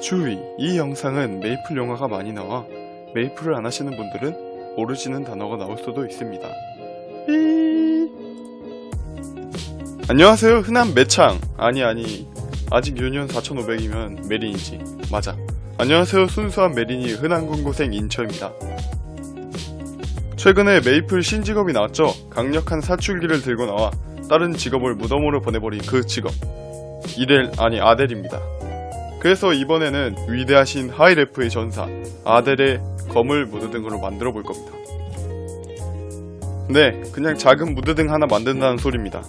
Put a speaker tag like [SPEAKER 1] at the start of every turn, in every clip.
[SPEAKER 1] 주의! 이 영상은 메이플 용어가 많이 나와 메이플을 안 하시는 분들은 모르시는 단어가 나올 수도 있습니다. 삐 안녕하세요 흔한 매창 아니 아니 아직 유니온 4500이면 메린이지 맞아 안녕하세요 순수한 메린이 흔한 군고생 인처입니다. 최근에 메이플 신직업이 나왔죠 강력한 사출기를 들고 나와 다른 직업을 무덤으로 보내버린 그 직업 이렐 아니 아델입니다. 그래서 이번에는 위대하신 하이레프의 전사 아델의 검을 무드등으로 만들어 볼 겁니다. 네, 그냥 작은 무드등 하나 만든다는 소리입니다.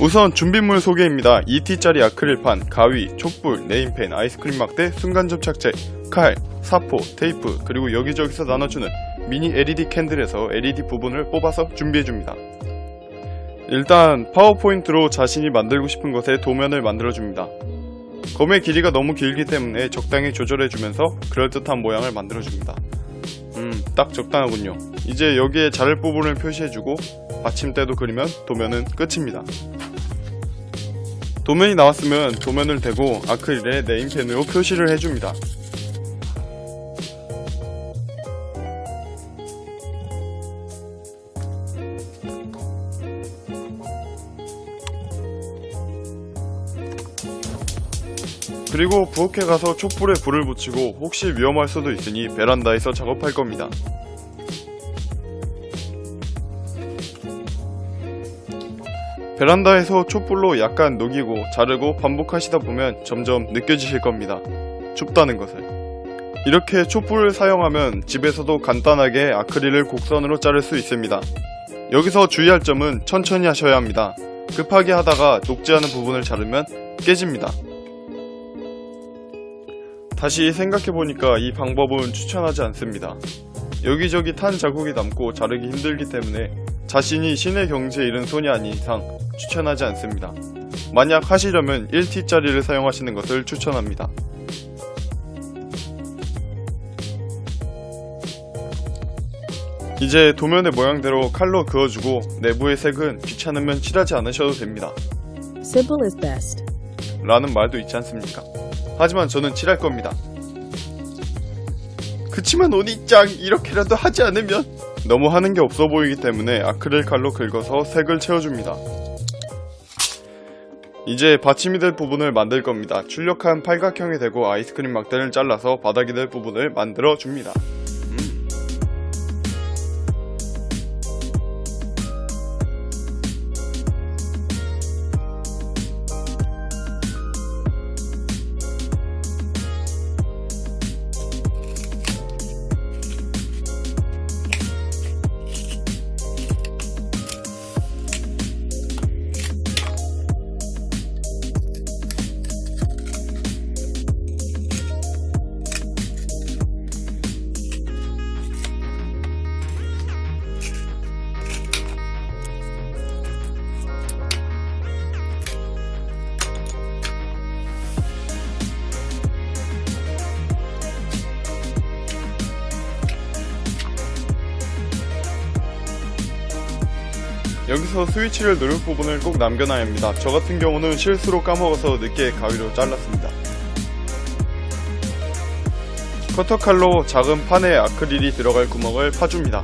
[SPEAKER 1] 우선 준비물 소개입니다. 2T짜리 아크릴판, 가위, 촛불, 네임펜, 아이스크림 막대, 순간 접착제, 칼, 사포, 테이프, 그리고 여기저기서 나눠주는 미니 LED candle에서 LED 부분을 뽑아서 준비해줍니다. 일단 파워포인트로 자신이 만들고 싶은 것의 도면을 만들어줍니다. 검의 길이가 너무 길기 때문에 적당히 조절해주면서 그럴듯한 모양을 만들어줍니다. 음, 딱 적당하군요. 이제 여기에 자를 부분을 표시해주고 받침대도 그리면 도면은 끝입니다. 도면이 나왔으면 도면을 대고 아크릴에 네임펜으로 표시를 해줍니다. 그리고 부엌에 가서 촛불에 불을 붙이고 혹시 위험할 수도 있으니 베란다에서 작업할 겁니다. 베란다에서 촛불로 약간 녹이고 자르고 반복하시다 보면 점점 느껴지실 겁니다. 춥다는 것을. 이렇게 촛불을 사용하면 집에서도 간단하게 아크릴을 곡선으로 자를 수 있습니다. 여기서 주의할 점은 천천히 하셔야 합니다. 급하게 하다가 녹지 않은 부분을 자르면 깨집니다. 다시 생각해보니까 이 방법은 추천하지 않습니다. 여기저기 탄 자국이 남고 자르기 힘들기 때문에 자신이 신의 경지에 이른 손이 아닌 이상 추천하지 않습니다. 만약 하시려면 1T짜리를 사용하시는 것을 추천합니다. 이제 도면의 모양대로 칼로 그어주고 내부의 색은 귀찮으면 칠하지 않으셔도 됩니다.
[SPEAKER 2] Simple is best.
[SPEAKER 1] 라는 말도 있지 않습니까? 하지만 저는 칠할 겁니다. 그치만 오니짱 이렇게라도 하지 않으면 너무 하는 게 없어 보이기 때문에 아크릴 칼로 긁어서 색을 채워줍니다. 이제 받침이 될 부분을 만들 겁니다. 출력한 팔각형이 되고 아이스크림 막대를 잘라서 바닥이 될 부분을 만들어 줍니다. 여기서 스위치를 누를 부분을 꼭 남겨놔야 합니다. 저 같은 경우는 실수로 까먹어서 늦게 가위로 잘랐습니다. 커터칼로 작은 판에 아크릴이 들어갈 구멍을 파줍니다.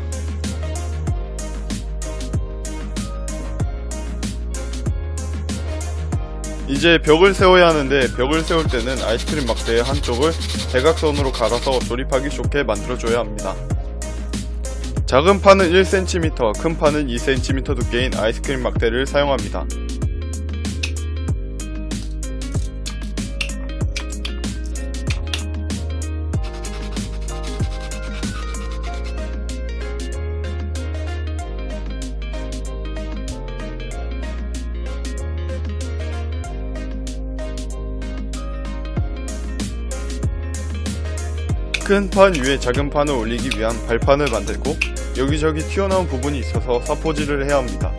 [SPEAKER 1] 이제 벽을 세워야 하는데 벽을 세울 때는 아이스크림 막대의 한쪽을 대각선으로 갈아서 조립하기 좋게 만들어줘야 합니다. 작은 판은 1cm, 큰 판은 2cm 두께인 아이스크림 막대를 사용합니다. 큰 판 위에 작은 판을 올리기 위한 발판을 만들고 여기저기 튀어나온 부분이 있어서 사포질을 해야 합니다.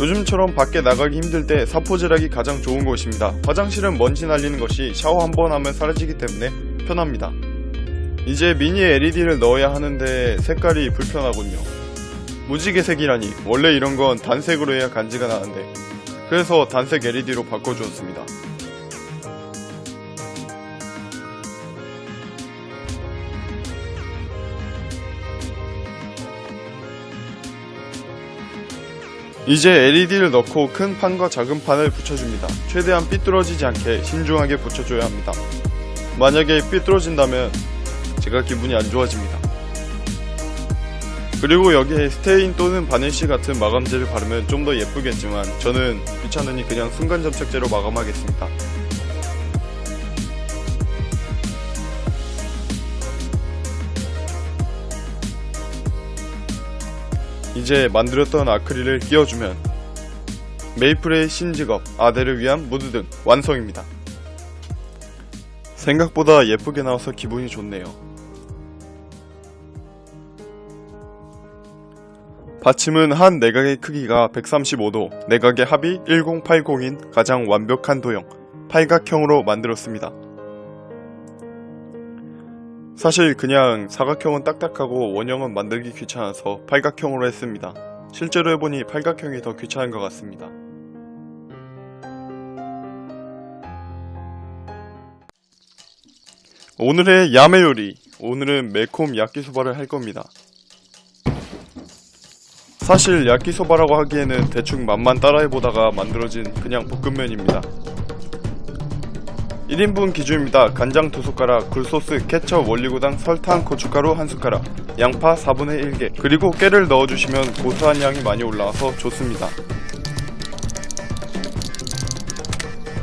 [SPEAKER 1] 요즘처럼 밖에 나가기 힘들 때 사포질하기 가장 좋은 곳입니다. 화장실은 먼지 날리는 것이 샤워 한 번 하면 사라지기 때문에 편합니다. 이제 미니 LED를 넣어야 하는데 색깔이 불편하군요. 무지개색이라니 원래 이런 건 단색으로 해야 간지가 나는데 그래서 단색 LED로 바꿔주었습니다. 이제 LED를 넣고 큰 판과 작은 판을 붙여줍니다. 최대한 삐뚤어지지 않게 신중하게 붙여줘야 합니다. 만약에 삐뚤어진다면 제가 기분이 안 좋아집니다. 그리고 여기에 스테인 또는 바니쉬 같은 마감제를 바르면 좀 더 예쁘겠지만 저는 귀찮으니 그냥 순간 접착제로 마감하겠습니다. 이제 만들었던 아크릴을 끼워주면 메이플의 신직업 아델을 위한 무드등 완성입니다. 생각보다 예쁘게 나와서 기분이 좋네요. 받침은 한 내각의 크기가 135도, 내각의 합이 1080인 가장 완벽한 도형, 팔각형으로 만들었습니다. 사실 그냥 사각형은 딱딱하고 원형은 만들기 귀찮아서 팔각형으로 했습니다. 실제로 해보니 팔각형이 더 귀찮은 것 같습니다. 오늘의 야매 요리. 오늘은 매콤 야끼소바를 할 겁니다. 사실 야끼소바라고 하기에는 대충 맛만 따라해보다가 만들어진 그냥 볶음면입니다. 1인분 기준입니다. 간장 2숟가락, 굴소스, 케첩, 원리고당, 설탕, 고춧가루 1숟가락, 양파 4분의 1개, 그리고 깨를 넣어주시면 고소한 향이 많이 올라와서 좋습니다.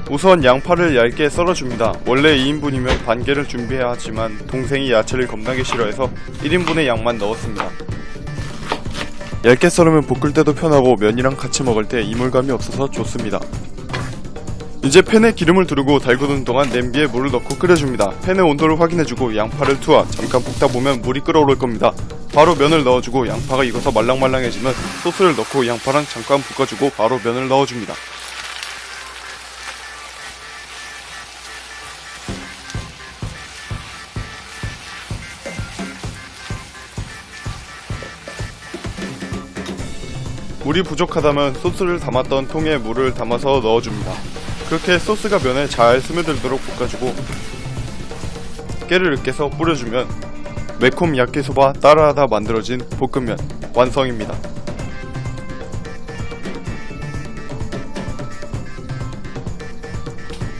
[SPEAKER 1] 우선 양파를 얇게 썰어줍니다. 원래 2인분이면 반 개를 준비해야 하지만 동생이 야채를 겁나게 싫어해서 1인분의 양만 넣었습니다. 얇게 썰으면 볶을 때도 편하고 면이랑 같이 먹을 때 이물감이 없어서 좋습니다. 이제 팬에 기름을 두르고 달구는 동안 냄비에 물을 넣고 끓여줍니다. 팬의 온도를 확인해주고 양파를 투하 잠깐 볶다 보면 물이 끓어오를 겁니다. 바로 면을 넣어주고 양파가 익어서 말랑말랑해지면 소스를 넣고 양파랑 잠깐 볶아주고 바로 면을 넣어줍니다. 물이 부족하다면 소스를 담았던 통에 물을 담아서 넣어줍니다. 그렇게 소스가 면에 잘 스며들도록 볶아주고 깨를 으깨서 뿌려주면 매콤 야끼소바 따라하다 만들어진 볶음면 완성입니다.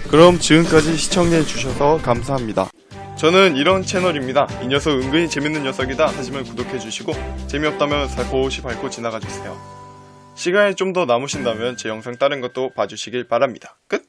[SPEAKER 1] 그럼 지금까지 시청해주셔서 감사합니다. 저는 이런 채널입니다. 이 녀석 은근히 재밌는 녀석이다 하시면 구독해주시고 재미없다면 살포시 밟고 지나가주세요. 시간이 좀 더 남으신다면 제 영상 다른 것도 봐주시길 바랍니다. 끝!